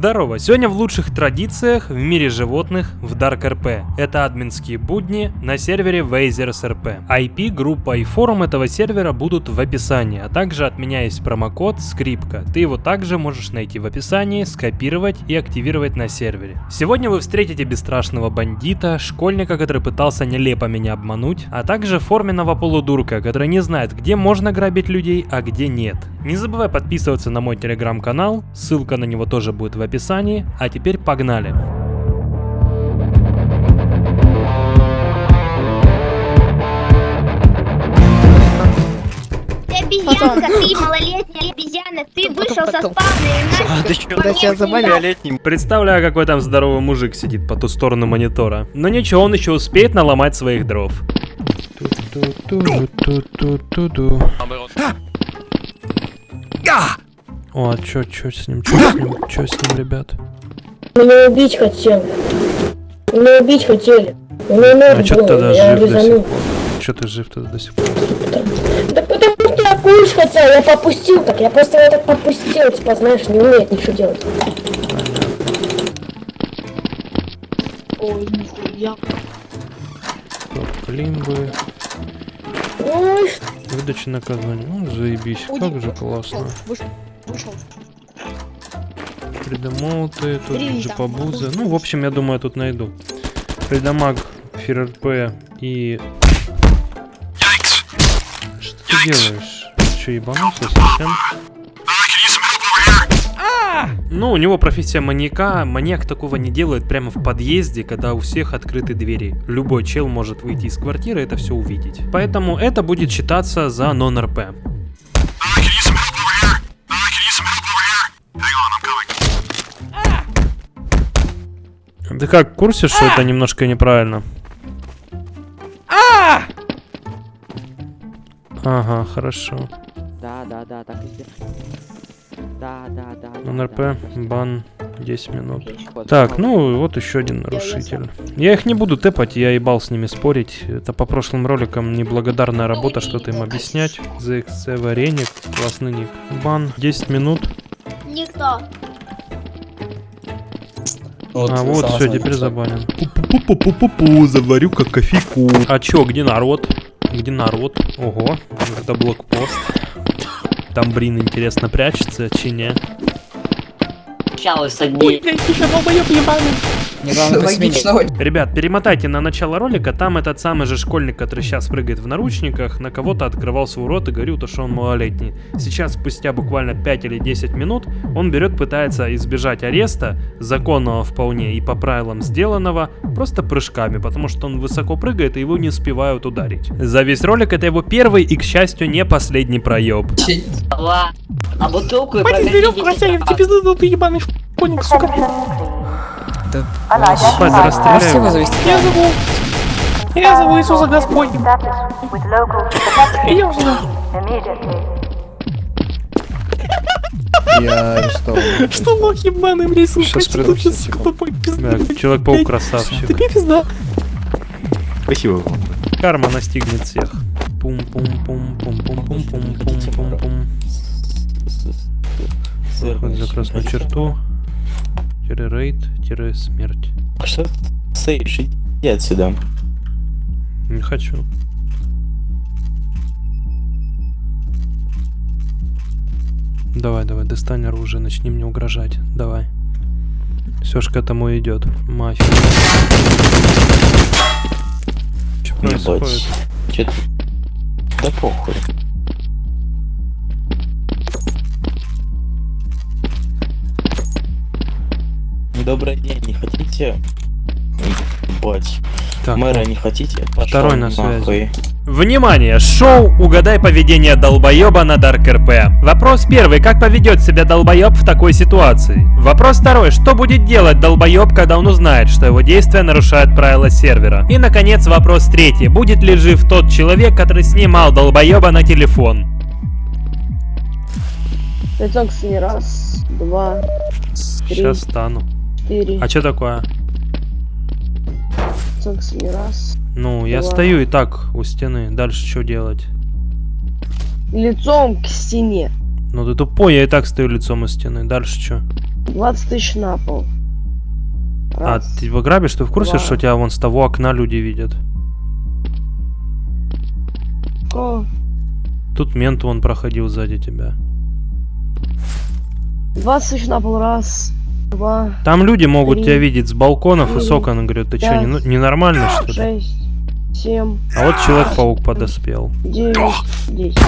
Здорово! Сегодня в лучших традициях в мире животных в Dark RP. Это админские будни на сервере Wazers RP. IP, группа и форум этого сервера будут в описании, а также от меня есть промокод скрипка. Ты его также можешь найти в описании, скопировать и активировать на сервере. Сегодня вы встретите бесстрашного бандита, школьника, который пытался нелепо меня обмануть, а также форменного полудурка, который не знает, где можно грабить людей, а где нет. Не забывай подписываться на мой телеграм-канал, ссылка на него тоже будет в описании, а теперь погнали. Ты обезьянка, ты малолетняя обезьяна, ты вышел со потом. спавна и А, ты тебя летним? Представляю, какой там здоровый мужик сидит по ту сторону монитора. Но ничего, он еще успеет наломать своих дров. Ту-ту-ту-ту-ту-ту-ту. О, а чё, чё с ним, чё с ним, чё с ним, ребят? Меня убить хотел. Меня убить хотели. Меня А чё ты тогда жив до сих пор? Чё ты жив тогда до сих пор? Да потому что я курс хотел, я попустил так. Я просто его так попустил, типа, знаешь, не умеет ничего делать. Ой, нихуя. Климбы, Ой, выдача наказания. Ну, заебись, как же классно. Вышел. Фридомоуты, тут джипабузы. Ну, в общем, я думаю, я тут найду. Фридомаг, ФРП и... Что ты делаешь? Че, ебанулся совсем? Ну, у него профессия маньяка. Маньяк такого не делает прямо в подъезде, когда у всех открыты двери. Любой чел может выйти из квартиры и это все увидеть. Поэтому это будет считаться за нон-РП. Ты как, в курсе, что это немножко неправильно? Ага, хорошо. Да, да, да, так и. Да, да, да. НРП, да, бан, 10 минут. Так, ну вот еще один нарушитель. Я их не буду тэпать, я ебал с ними спорить. Это по прошлым роликам неблагодарная работа, что-то им объяснять. ZXC вареник, классный ник. Бан, 10 минут. Никто. а вот все, теперь забанен. Пу-пу-пу-пу-пу, заварю как кофейку. А чё, где народ? Где народ? Ого, это блокпост. Там, блин, интересно прячется, чи не? Общалась одни. Логично. Ребят, перемотайте на начало ролика, там этот самый же школьник, который сейчас прыгает в наручниках, на кого-то открывал свой рот и говорил, то, что он малолетний. Сейчас, спустя буквально 5 или 10 минут, он берет, пытается избежать ареста, законного вполне и по правилам сделанного, просто прыжками, потому что он высоко прыгает и его не успевают ударить. За весь ролик это его первый и, к счастью, не последний проеб. А бутылку и Хватит веревку тебе ты ебаный школьник, сука. Да, да Можете расстреляю. его завести? Я зову... Я зову Иисуса Господь. Идем сюда. Я арестован. Что лох ебаный, ты секунду. тупой, пизда. Да, Человек-паук красавчик. Тебе пизда. Спасибо вам. Карма настигнет всех. Пум-пум-пум-пум-пум-пум-пум-пум-пум. Выход за красную черту. Тире рейд, тире смерть. Что? Стоишь, иди отсюда. Не хочу. Давай, давай, достань оружие, начни мне угрожать. Давай. Все ж к этому идет. Мафия. Что происходит? Че? Да похуй. Добрый день, не хотите? Ебать. Так, Мэра не хотите? Пошёл Второй на связи. нахуй. Внимание! Шоу «Угадай поведение долбоеба» на Dark RP. Вопрос первый. Как поведет себя долбоеб в такой ситуации? Вопрос второй. Что будет делать долбоеб, когда он узнает, что его действия нарушают правила сервера? И, наконец, вопрос третий. Будет ли жив тот человек, который снимал долбоеба на телефон? лицом не раз, два, три, Сейчас стану. Четыре. А что такое? Не раз. Ну, я Ладно. стою и так у стены. Дальше что делать? Лицом к стене. Ну ты тупой, я и так стою лицом у стены. Дальше что? 20 тысяч на пол. А, Раз. ты его грабишь, ты в курсе, два. что тебя вон с того окна люди видят? О, Тут мент вон проходил сзади тебя. 20 тысяч на пол. Раз, два, Там люди могут Три, тебя видеть с балконов и с четыре, окон. Говорят, ты что, не, ну- ненормальный что ли? шесть, семь, А вот Человек-паук подоспел. девять, десять.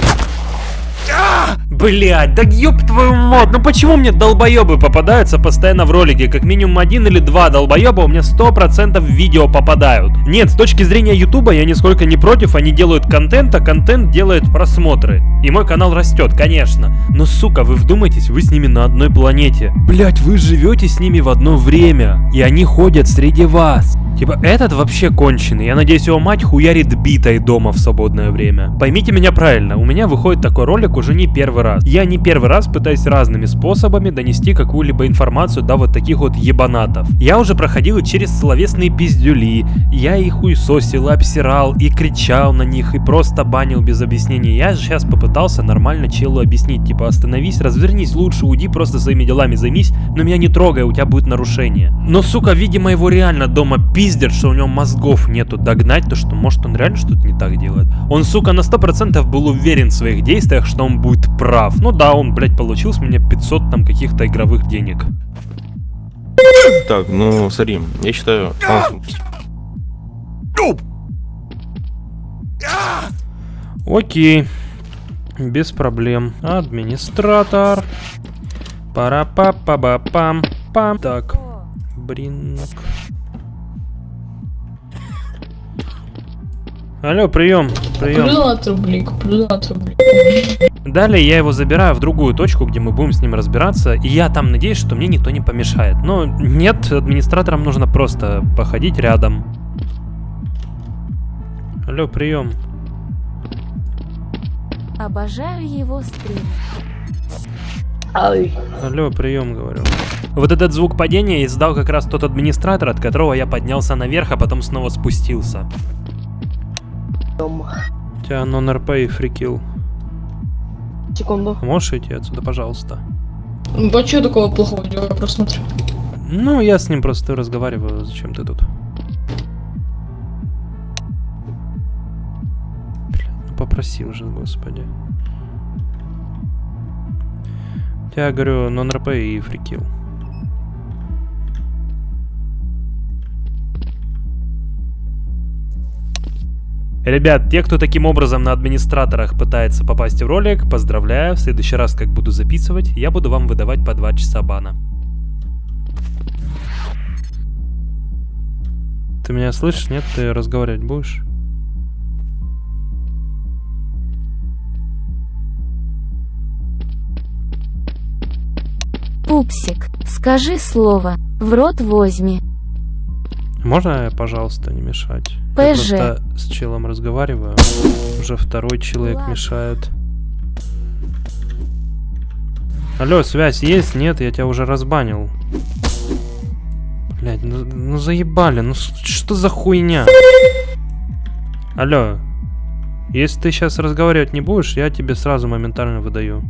Блять, да ёб твою мать, ну почему мне долбоебы попадаются постоянно в ролике? Как минимум один или два долбоеба у меня 100% в видео попадают. Нет, с точки зрения ютуба я нисколько не против, они делают контент, а контент делает просмотры. И мой канал растет, конечно. Но, сука, вы вдумайтесь, вы с ними на одной планете. Блять, вы живете с ними в одно время. И они ходят среди вас. Типа, этот вообще конченый. Я надеюсь, его мать хуярит битой дома в свободное время. Поймите меня правильно, у меня выходит такой ролик уже не первый раз. Я не первый раз пытаюсь разными способами донести какую-либо информацию до вот таких вот ебанатов. Я уже проходил через словесные пиздюли. Я их хуесосил, и обсирал, и кричал на них, и просто банил без объяснений. Я сейчас попытался нормально челу объяснить. Типа, остановись, развернись лучше, уйди, просто своими делами займись, но меня не трогай, у тебя будет нарушение. Но, сука, видимо, его реально дома пиздят, что у него мозгов нету догнать, то что может он реально что-то не так делает. Он, сука, на 100% был уверен в своих действиях, что он будет прав. Ну да, он, блядь, получил с меня 500 там каких-то игровых денег. Так, ну смотри, я считаю... а, Окей. Без проблем. Администратор. пара па па ба пам пам Так. Бринк. Алло, прием, прием. Рублей, куплю на рублей. Далее я его забираю в другую точку, где мы будем с ним разбираться, и я там надеюсь, что мне никто не помешает. Но нет, администраторам нужно просто походить рядом. Алло, прием. Обожаю его стрим. Ай. Алло, прием, говорю. Вот этот звук падения издал как раз тот администратор, от которого я поднялся наверх, а потом снова спустился. Дом. У тебя нон-РП и фрикил. Секунду. Можешь идти отсюда, пожалуйста? Ну, а что такого плохого делаю, я просто смотрю. Ну, я с ним просто разговариваю. Зачем ты тут? Бля, ну попросил же, господи. Тебя, говорю, нон-РП и фрикил. Ребят, те, кто таким образом на администраторах пытается попасть в ролик, поздравляю. В следующий раз, как буду записывать, я буду вам выдавать по 2 часа бана. Ты меня слышишь? Нет? Ты разговаривать будешь? Пупсик, скажи слово, в рот возьми. Можно, пожалуйста, не мешать? Я ПЖ. просто с челом разговариваю. Уже второй человек Ладно. мешает. Алло, связь есть? Нет, я тебя уже разбанил. Блять, ну, ну заебали, ну что за хуйня? Алло, если ты сейчас разговаривать не будешь, я тебе сразу моментально выдаю.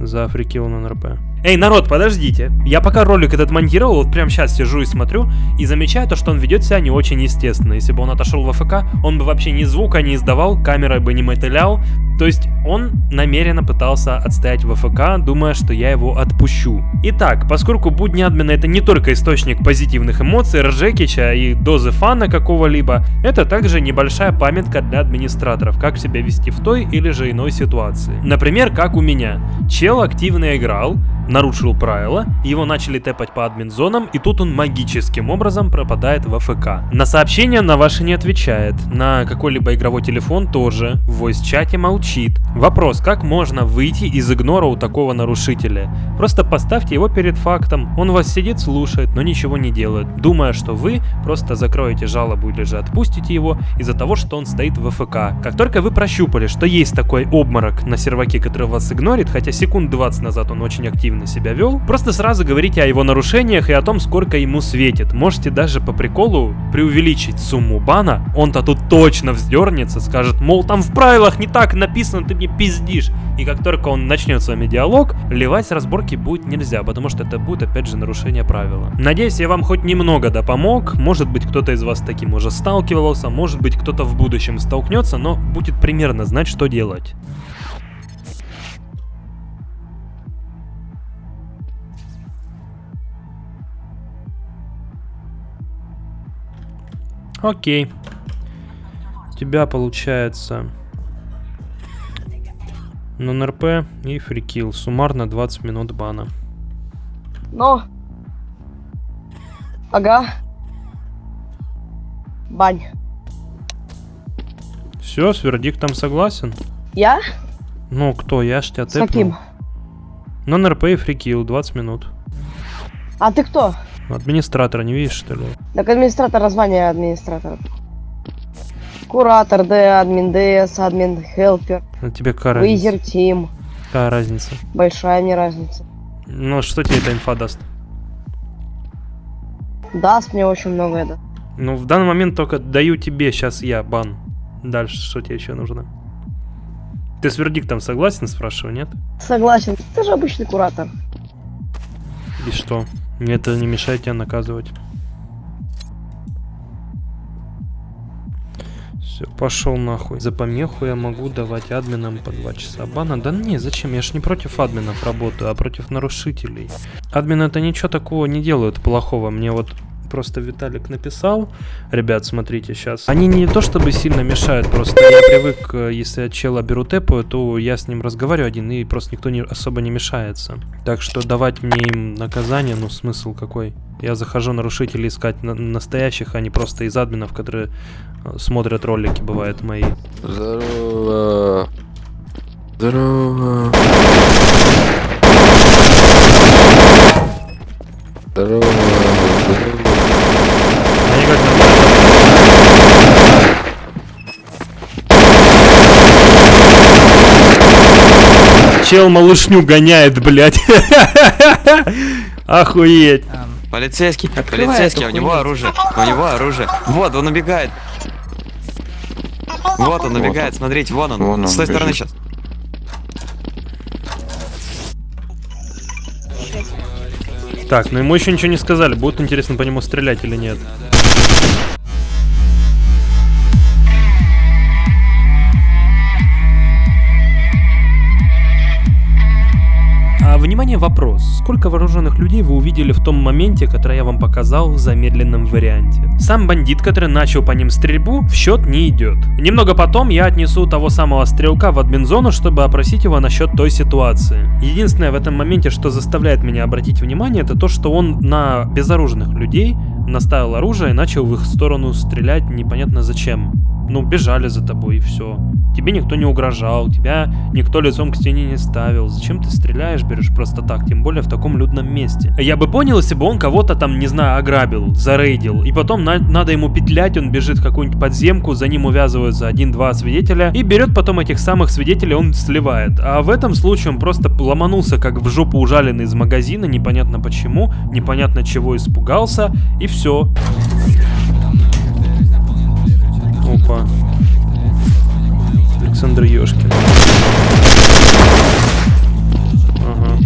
За фрикил на НРП. Эй, народ, подождите. Я пока ролик этот монтировал, вот прям сейчас сижу и смотрю, и замечаю то, что он ведет себя не очень естественно. Если бы он отошел в АФК, он бы вообще ни звука не издавал, камерой бы не мотылял. То есть он намеренно пытался отстоять в АФК, думая, что я его отпущу. Итак, поскольку будни админа это не только источник позитивных эмоций, ржекича и дозы фана какого-либо, это также небольшая памятка для администраторов, как себя вести в той или же иной ситуации. Например, как у меня. Чел активно играл, нарушил правила, его начали тэпать по админ-зонам, и тут он магическим образом пропадает в АФК. На сообщения на ваши не отвечает, на какой-либо игровой телефон тоже, в voice-чате молчит. Вопрос, как можно выйти из игнора у такого нарушителя? Просто поставьте его перед фактом, он вас сидит, слушает, но ничего не делает, думая, что вы просто закроете жалобу или же отпустите его из-за того, что он стоит в АФК. Как только вы прощупали, что есть такой обморок на серваке, который вас игнорит, хотя секунд 20 назад он очень активен агрессивно себя вел, просто сразу говорите о его нарушениях и о том, сколько ему светит. Можете даже по приколу преувеличить сумму бана, он-то тут точно вздернется, скажет, мол, там в правилах не так написано, ты мне пиздишь. И как только он начнет с вами диалог, ливать разборки будет нельзя, потому что это будет опять же нарушение правила. Надеюсь, я вам хоть немного да помог, может быть кто-то из вас таким уже сталкивался, может быть кто-то в будущем столкнется, но будет примерно знать, что делать. Окей. У тебя получается нон-РП и фрикил. Суммарно 20 минут бана. Но. Ага. Бань. Все, с вердиктом согласен? Я? Ну, кто? Я ж тебя С каким? Нон-РП и фрикил, 20 минут. А ты кто? Администратора не видишь, что ли? Так администратор, звание администратора. Куратор, Д, админ ДС, админ helper, А тебе какая разница? visor team. Какая разница? Большая мне разница. Ну, что тебе эта инфа даст? Даст мне очень много это. Ну, в данный момент только даю тебе сейчас я бан. Дальше что тебе еще нужно? Ты с вердиктом согласен, спрашиваю, нет? Согласен. Ты же обычный куратор. И что? Мне это не мешает тебя наказывать. Все, пошел нахуй. За помеху я могу давать админам по 2 часа бана. Да не, зачем? Я ж не против админов работаю, а против нарушителей. Админы это ничего такого не делают плохого. Мне вот просто Виталик написал. Ребят, смотрите, сейчас. Они не то чтобы сильно мешают, просто я привык, э, если я чела беру тэпаю, то я с ним разговариваю один, и просто никто не, особо не мешается. Так что давать мне им наказание, ну смысл какой? Я захожу нарушителей искать на- настоящих, а не просто из админов, которые э, смотрят ролики, бывает, мои. Здорово. Здорово. Здорово. Они как нормально. Чел малышню гоняет, блядь. Охуеть. Полицейский, полицейский, у него оружие, у него оружие. Вот, он убегает. Вот он Вот убегает, он. смотрите, вон он. Вон он С той стороны бежит. сейчас. Так, ну ему еще ничего не сказали. Будет интересно по нему стрелять или нет. Внимание, вопрос. Сколько вооруженных людей вы увидели в том моменте, который я вам показал в замедленном варианте? Сам бандит, который начал по ним стрельбу, в счет не идет. Немного потом я отнесу того самого стрелка в админзону, чтобы опросить его насчет той ситуации. Единственное в этом моменте, что заставляет меня обратить внимание, это то, что он на безоружных людей наставил оружие и начал в их сторону стрелять непонятно зачем. Ну, бежали за тобой и все. Тебе никто не угрожал, тебя никто лицом к стене не ставил. Зачем ты стреляешь, берешь просто так, тем более в таком людном месте? Я бы понял, если бы он кого-то там, не знаю, ограбил, зарейдил, и потом на- надо ему петлять, он бежит в какую-нибудь подземку, за ним увязываются один-два свидетеля, и берет потом этих самых свидетелей, он сливает. А в этом случае он просто ломанулся, как в жопу ужаленный из магазина, непонятно почему, непонятно чего испугался, и все. Опа. Александр Ёшкин. Ага.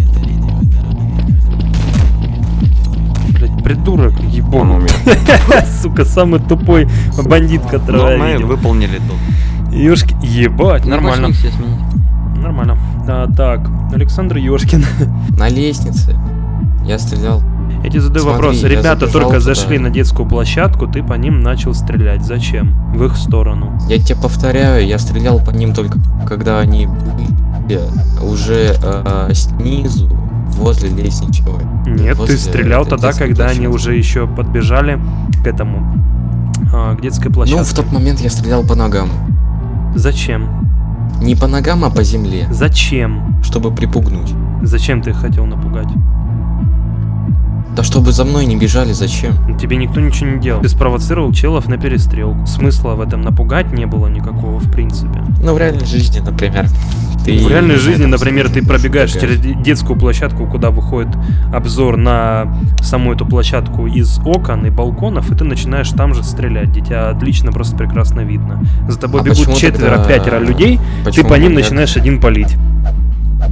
Блять, придурок, Он ебон. умер. Сука, самый тупой бандит, которого Но я видел. выполнили тут. Ёшки, ебать, нормально. все сменить. Нормально. А, так, Александр Ёшкин. На лестнице. Я стрелял. Я тебе задаю Смотри, вопрос. Ребята только туда. зашли на детскую площадку, ты по ним начал стрелять. Зачем? В их сторону. Я тебе повторяю, я стрелял по ним только когда они были уже э, снизу, возле лестничного. Нет, возле ты стрелял тогда, когда они площадки. уже еще подбежали к этому, а, к детской Ну, площадке. в тот момент я стрелял по ногам. Зачем? Не по ногам, а по земле, Зачем? чтобы припугнуть. Зачем ты их хотел напугать? Да чтобы за мной не бежали, зачем? Тебе никто ничего не делал. Ты спровоцировал челов на перестрелку. Смысла в этом напугать не было никакого, в принципе. Ну, в реальной жизни, например. Ты в реальной жизни, например, ты пробегаешь через детскую площадку, куда выходит обзор на саму эту площадку из окон и балконов, и ты начинаешь там же стрелять. где Тебя отлично, просто прекрасно видно. За тобой А бегут четверо-пятеро людей, ты почему по ним нет? начинаешь один палить.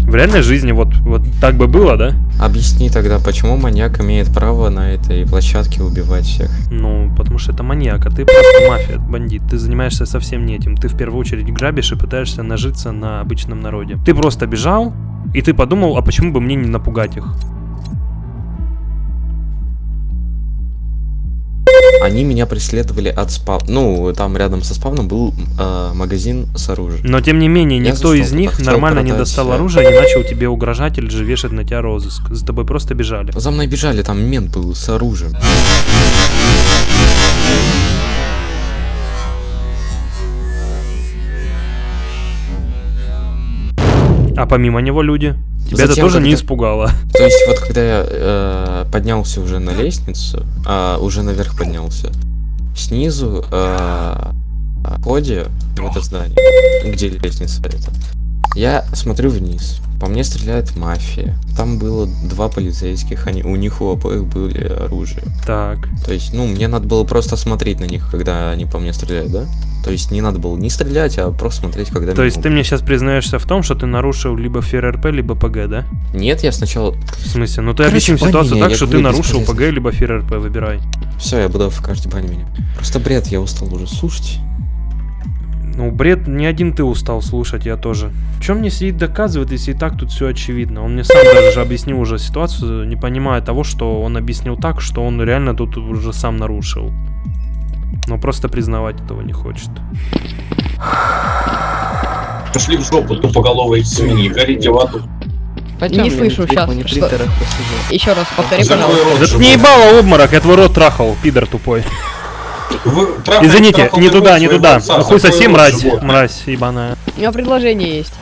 В реальной жизни вот, вот так бы было, да? Объясни тогда, почему маньяк имеет право на этой площадке убивать всех? Ну, потому что это маньяк, а ты просто мафия, бандит. Ты занимаешься совсем не этим. Ты в первую очередь грабишь и пытаешься нажиться на обычном народе. Ты просто бежал, и ты подумал, а почему бы мне не напугать их? Они меня преследовали от спав... Ну, там рядом со спавном был э, магазин с оружием. Но тем не менее, Я никто из них нормально не достал оружие и не начал тебе угрожать или же вешать на тебя розыск. За тобой просто бежали. За мной бежали, там мент был с оружием. А помимо него люди. Тебя это Затем, тоже не испугало. То есть вот когда я э, поднялся уже на лестницу, а, уже наверх поднялся, снизу э, в ходе в это здание, где лестница это, я смотрю вниз. По мне стреляет мафия. Там было два полицейских, они, у них у обоих были оружие. Так. То есть, ну, мне надо было просто смотреть на них, когда они по мне стреляют, да? То есть не надо было не стрелять, а просто смотреть, когда То есть ты мне сейчас признаешься в том, что ты нарушил либо ФРРП, либо ПГ, да? Нет, я сначала... В смысле? Ну ты Короче, объясним бань ситуацию так, что ты нарушил. ПГ, либо ФРРП, выбирай. Все, я буду в каждой бане меня. Просто бред, я устал уже слушать. Ну, бред, не один ты устал слушать, я тоже. В чем мне сидит доказывает, если и так тут все очевидно? Он мне сам даже же объяснил уже ситуацию, не понимая того, что он объяснил так, что он реально тут уже сам нарушил. Но просто признавать этого не хочет. Пошли в жопу, тупоголовые свиньи, горите в аду. Не слышу сейчас. Еще раз повтори, пожалуйста. ты не ебало обморок, я твой рот трахал, пидор тупой. Вы Извините, трахал не туда, не туда. отца, Хуй закрой соси, мразь, мразь ебаная. У меня предложение есть.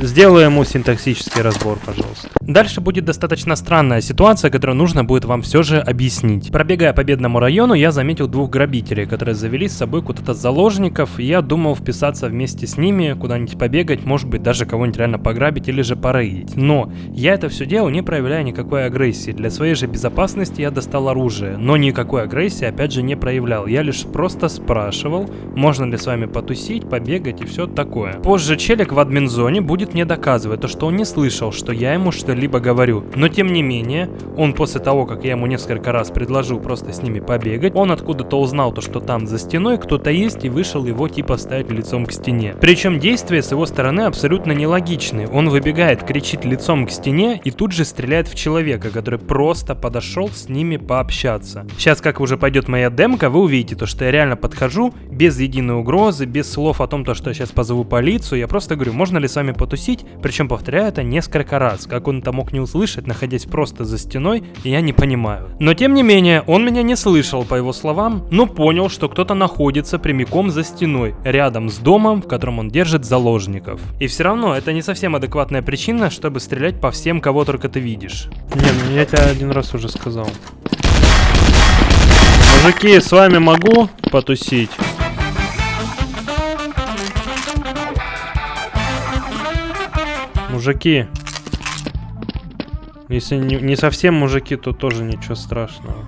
Сделай ему синтаксический разбор, пожалуйста. Дальше будет достаточно странная ситуация, которую нужно будет вам все же объяснить. Пробегая по бедному району, я заметил двух грабителей, которые завели с собой куда-то заложников, и я думал вписаться вместе с ними, куда-нибудь побегать, может быть даже кого-нибудь реально пограбить или же порейдить. Но я это все делал, не проявляя никакой агрессии. Для своей же безопасности я достал оружие, но никакой агрессии опять же не проявлял. Я лишь просто спрашивал, можно ли с вами потусить, побегать и все такое. Позже челик в админзоне будет мне доказывать то, что он не слышал, что я ему что-либо говорю. Но тем не менее, он после того, как я ему несколько раз предложил просто с ними побегать, он откуда-то узнал то, что там за стеной кто-то есть и вышел его типа ставить лицом к стене. Причем действия с его стороны абсолютно нелогичны. Он выбегает, кричит лицом к стене и тут же стреляет в человека, который просто подошел с ними пообщаться. Сейчас, как уже пойдет моя демка, вы увидите то, что я реально подхожу без единой угрозы, без слов о том, то, что я сейчас позову полицию. Я просто говорю, можно ли с вами потусить? Причем повторяю это несколько раз. Как он это мог не услышать, находясь просто за стеной, я не понимаю. Но тем не менее, он меня не слышал, по его словам, но понял, что кто-то находится прямиком за стеной, рядом с домом, в котором он держит заложников. И все равно, это не совсем адекватная причина, чтобы стрелять по всем, кого только ты видишь. Не, ну я тебе один раз уже сказал. Мужики, с вами могу потусить? Мужики. Если не, не совсем мужики, то тоже ничего страшного.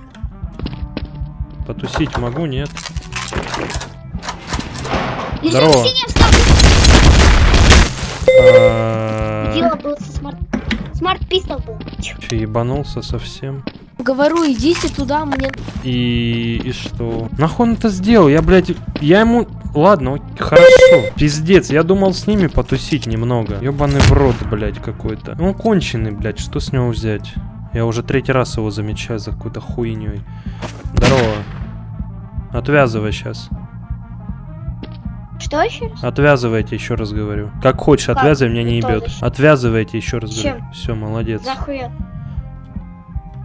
Потусить могу, нет? Здорово. А, Дело было со smart... Smart pistol был. Че, ебанулся совсем? Говорю, идите туда, мне... И, и что? Нахуй он это сделал? Я, блядь, я ему... Ладно, хорошо. Пиздец, я думал с ними потусить немного. Ёбаный в рот, блядь, какой-то. Он конченый, блядь, что с него взять? Я уже третий раз его замечаю за какой-то хуйней. Здорово. Отвязывай сейчас. Что еще раз? Отвязывайте, еще раз говорю. Как хочешь, Как? отвязывай, меня не ебет. Отвязывайте, еще раз Чем? говорю. Все, молодец. Захуя.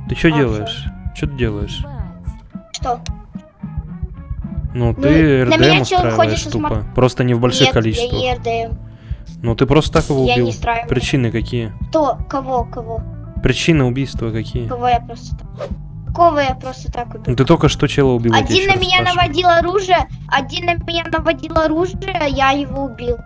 Ты что А, делаешь? Что ты делаешь? Что? Ну, Ну, ты РДМ устраиваешь тупо. smar- Просто не в больших Нет, количествах. я не РДМ. Ну, ты просто так его Я убил. не устраиваю. Причины какие? Кто? Кого? Кого? Причины убийства какие? Кого я просто так... Кого я просто так убил? Ну ты только что чела убил. я Один на меня наводил оружие, один на меня наводил оружие, я его убил.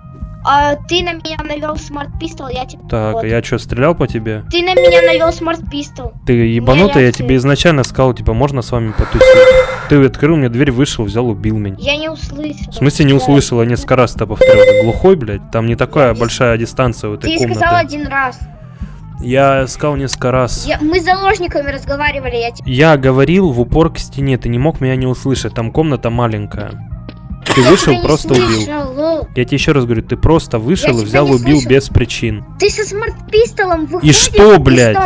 А ты на меня навел smart pistol, я тебя... Так, вот. я что, стрелял по тебе? Ты на меня навел smart pistol. Ты ебанутый, я тебе изначально сказал, типа, можно с вами потусить. Ты открыл мне дверь, вышел, взял, убил меня. Я не услышал. В смысле не услышал, я несколько раз это повторил. Ты глухой, блядь? Там не такая большая дистанция у этой Ты сказал комнаты. один раз. Я сказал несколько раз. Я- мы с заложниками разговаривали, я тебе... Я говорил в упор к стене, ты не мог меня не услышать, там комната маленькая. Ты вышел, просто убил. Я тебе еще раз говорю, ты просто вышел и взял, убил без причин. Ты со смарт пистолом выходишь. что, блядь?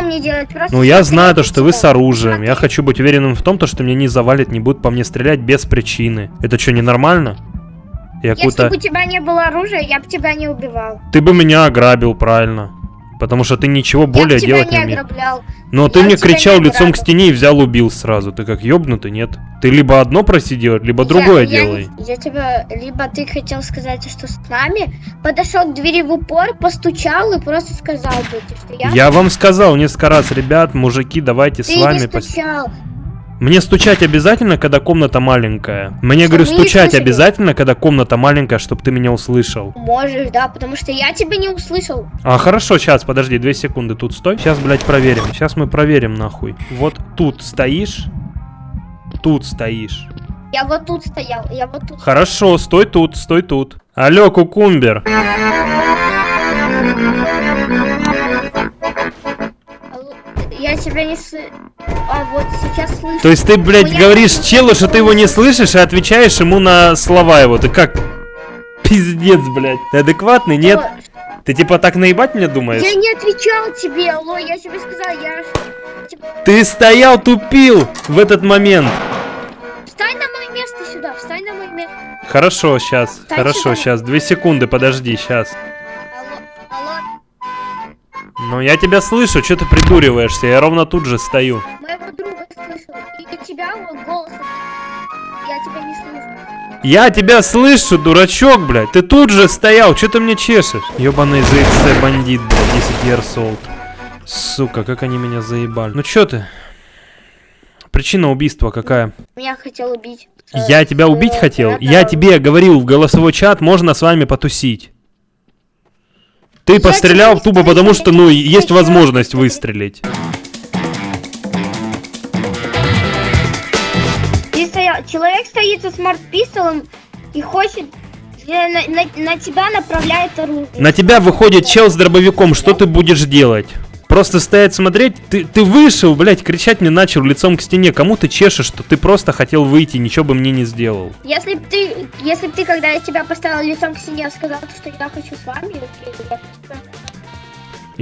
Ну я знаю то, что вы с оружием. Я хочу быть уверенным в том, то, что меня не завалит, не будут по мне стрелять без причины. Это что, ненормально? Я Если бы у тебя не было оружия, я бы тебя не убивал. Ты бы меня ограбил, правильно. Потому что ты ничего более я делать не умеешь. Но ты Я мне не кричал лицом к стене и взял убил сразу. Ты как ёбнутый, нет? Ты либо одно проси делать, либо другое я, я делай. не- Я, тебя... Либо ты хотел сказать, что с нами, подошел к двери в упор, постучал и просто сказал бы, что я... Я вам сказал несколько раз, ребят, мужики, давайте Ты с вами... не пос- стучал. Мне стучать обязательно, когда комната маленькая? Мне, Чтобы говорю, стучать слышали. обязательно, когда комната маленькая, чтобы ты меня услышал. Можешь, да, потому что я тебя не услышал. А, хорошо, сейчас, подожди, две секунды, тут стой. Сейчас, блядь, проверим. Сейчас мы проверим, нахуй. Вот тут стоишь. Тут стоишь. Я вот тут стоял, я вот тут. Хорошо, стой тут, стой тут. Алло, кукумбер. Я тебя не с... А вот сейчас слышу. То есть ты, блядь, Ну, я- говоришь челу, что ты его не слышишь, и отвечаешь ему на слова его. Ты как? Пиздец, блядь. Ты адекватный, нет? Ты типа так наебать меня думаешь? Я не отвечал тебе, алло, я тебе сказал, я... типа, Ты стоял, тупил в этот момент. Встань на мое место сюда, встань на мое место. Хорошо, сейчас, Так, хорошо, сюда. сейчас. Две секунды, подожди, сейчас. Алло, Ну, я тебя слышу, что ты придуриваешься? Я ровно тут же стою. друга тебя голос. Я тебя не слышу. Я тебя слышу, дурачок, блядь. Ты тут же стоял, что ты мне чешешь? Ёбаный ZXC бандит, блядь, 10 years old. Сука, как они меня заебали. Ну чё ты? Причина убийства какая? Меня хотел убить. Я тебя убить хотел? Я тебе говорил в голосовой чат, можно с вами потусить. Ты пострелял тупо потому, что, ну, есть возможность выстрелить. Человек стоит со смарт пистолом и хочет э, на, на- на тебя направляет оружие. На тебя выходит чел с дробовиком, что ты будешь делать? Просто стоять смотреть, ты, ты вышел, блядь, кричать мне начал лицом к стене. Кому ты чешешь, что ты просто хотел выйти, ничего бы мне не сделал. Если б ты, если б ты, когда я тебя поставил лицом к стене, сказал, что я хочу с вами,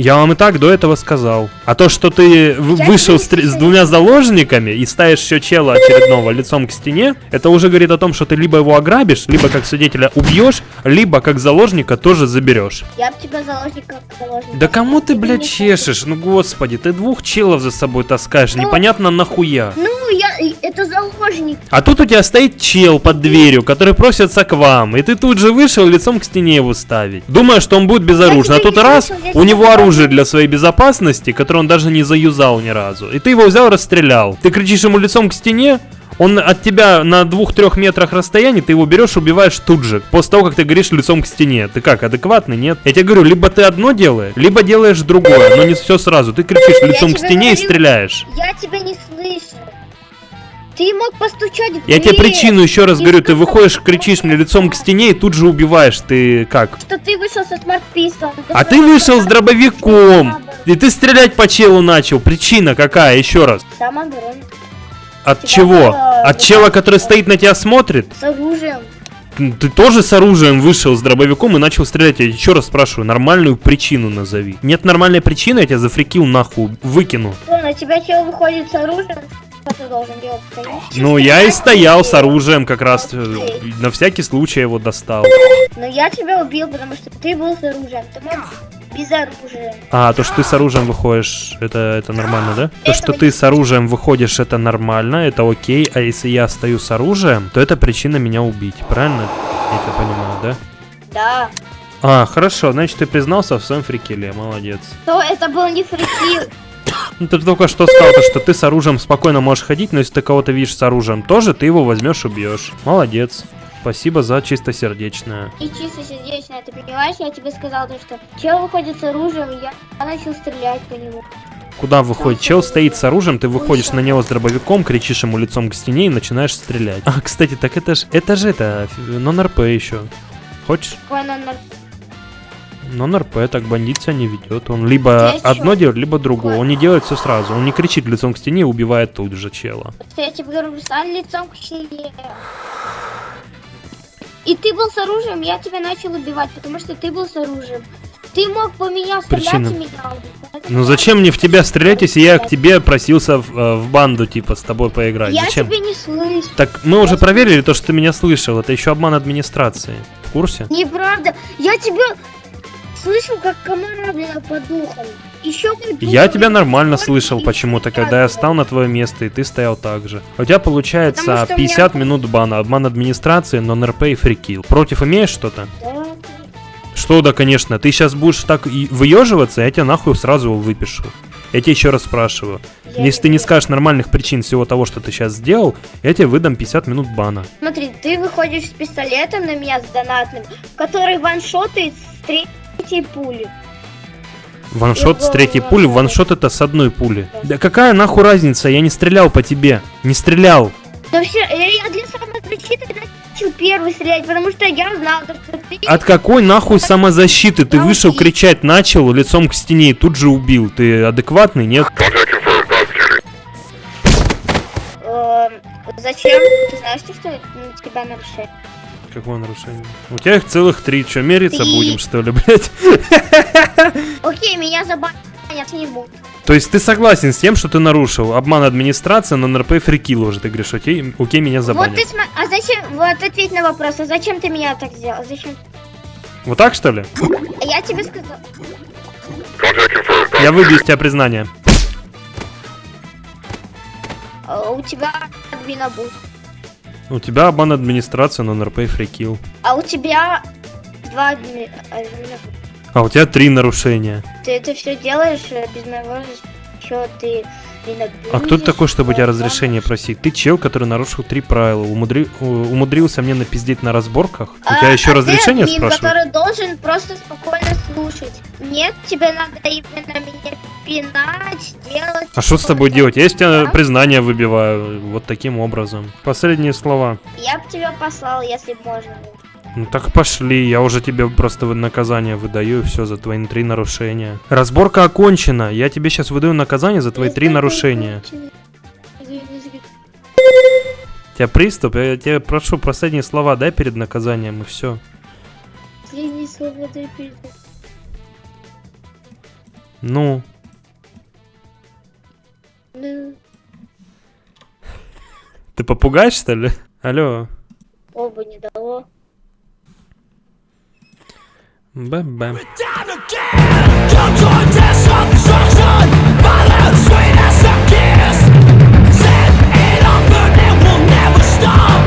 я- вам и так до этого сказал. А то, что ты вышел с, с двумя заложниками и ставишь еще чела очередного лицом к стене, это уже говорит о том, что ты либо его ограбишь, либо как свидетеля убьешь, либо как заложника тоже заберешь. я бы тебя заложника заложника. Да кому ты, блядь, чешешь? Ну господи, ты двух челов за собой таскаешь, Ну, непонятно нахуя. Ну, я, это заложник. А тут у тебя стоит чел под дверью, который просится к вам, и ты тут же вышел лицом к стене его ставить. Думая, что он будет безоружен, а тут раз, у него не оружие для своей безопасности, которое он даже не заюзал ни разу. И ты его взял, расстрелял. Ты кричишь ему лицом к стене, он от тебя на двух-трех метрах расстояния, ты его берешь, убиваешь тут же, после того, как ты говоришь лицом к стене. Ты как, адекватный, нет? Я тебе говорю, либо ты одно делаешь, либо делаешь другое, но не все сразу. Ты кричишь лицом к стене и говорю, стреляешь. Я тебя не слышу. Ты мог постучать в Я тебе дверь, причину еще раз говорю, ты выходишь, кричишь мне лицом к стене и тут же убиваешь. Ты как? Что ты вышел со смарт пистолом. А ты вышел с дробовиком. И ты стрелять по челу начал. Причина какая? Еще раз. Самооборона. От Тебя чего? От чела, который стоит на тебя смотрит? С оружием. Ты тоже с оружием вышел с дробовиком и начал стрелять. Я еще раз спрашиваю, нормальную причину назови. Нет нормальной причины, я тебя зафрикил нахуй, выкину. Что, на тебя чел выходит с оружием? Что ты должен делать? Конечно. Ну, я и стоял с оружием как раз. э, На всякий случай его достал. Но я тебя убил, потому что ты был с оружием. Ты мог без оружия. А, то, что ты с оружием выходишь, это, это нормально, да? То, что ты с оружием выходишь, это нормально, это окей. А если я стою с оружием, то это причина меня убить. Правильно? Я это понимаю, да? Да. А, хорошо, значит, ты признался в своем фрикеле, молодец. То это был не фрикил. Ну ты только что сказал, то, что ты с оружием спокойно можешь ходить, но если ты кого-то видишь с оружием тоже, ты его возьмешь, убьешь. Молодец. Спасибо за чистосердечное. И чисто сердечно, ты понимаешь, я тебе сказал то, что чел выходит с оружием, и я начал стрелять по нему. Куда выходит? Чел стоит с оружием, ты выходишь на него с дробовиком, кричишь ему лицом к стене и начинаешь стрелять. А, кстати, так это ж, это же это, нон-РП еще. Хочешь? Какой он нар- Нон-РП, так бандит себя не ведет. Он либо Я одно делает, либо другое. Он не делает все сразу. Он не кричит лицом к стене и убивает тут же чела. Я тебе говорю, стань лицом к стене. И ты был с оружием, я тебя начал убивать, потому что ты был с оружием. Ты мог по меня стрелять Причина. и меня убить. Ну зачем мне в тебя стрелять, если я к тебе просился в, э, в банду, типа, с тобой поиграть? Я Зачем? тебя не слышу. Так мы уже проверили то, что ты меня слышал. Это еще обман администрации. В курсе? Неправда. Я тебя слышал, как комара, блин, по духам. Еще Я тебя нормально слышал почему-то, когда я стал на твое место, и ты стоял так же. У тебя получается Потому что у меня- 50 минут бана, обман администрации, нон-РП и фрикил. Против имеешь что-то? Да. Что да, конечно. Ты сейчас будешь так выеживаться, я тебя нахуй сразу выпишу. Я тебя еще раз спрашиваю. Я Если ты не скажешь нормальных причин всего того, что ты сейчас сделал, я тебе выдам 50 минут бана. Смотри, ты выходишь с пистолетом на меня с донатным, который ваншотает с третьей пули. Ваншот с третьей пули, ваншот это с одной пули. Да какая нахуй разница, я не стрелял по тебе. Не стрелял. Да все, я, для самозащиты начал первый стрелять, потому что я знал, то, что ты... От какой нахуй самозащиты? Ты вышел кричать, начал лицом к стене и тут же убил. Ты адекватный, нет? Эм, зачем? Ты знаешь, что на тебя нарушение? Какое нарушение? У тебя их целых три. Че, мериться Три. будем, что ли, блядь? Окей, меня забанят не буду. То есть ты согласен с тем, что ты нарушил обман администрации на НРП фрикил уже, ты говоришь, окей, окей, меня Вот забанят. ты сма... А зачем... Вот ответь на вопрос, а зачем ты меня так сделал? Зачем? Вот так, что ли? Я тебе сказал... Я выбью из тебя признание. э, У тебя админа будет. У тебя обман администрации на НРП фрикил. А у тебя два адми-. А у тебя три нарушения. Ты это все делаешь э, без моего еще ты А кто ты такой, чтобы у тебя разрешение просить? Ты чел, который нарушил три правила, умудри- умудрился мне напиздеть на разборках? У тебя еще разрешение А, ты админ, спрашивают? который должен просто спокойно слушать. Нет, тебе надо именно меня пинать, делать. А что с тобой делать? Я тебя признание выбиваю вот таким образом. Последние слова. Я бы тебя послал, если можно. Ну так пошли, я уже тебе просто наказание выдаю, и все за твои три нарушения. Разборка окончена, я тебе сейчас выдаю наказание за твои три нарушения. У тебя приступ, я тебя прошу, последние слова дай перед наказанием, и все. Последние слова дай перед- Ну, ты попугай, что ли? Алло. Оба не дало. Бэм-бэм. Stop!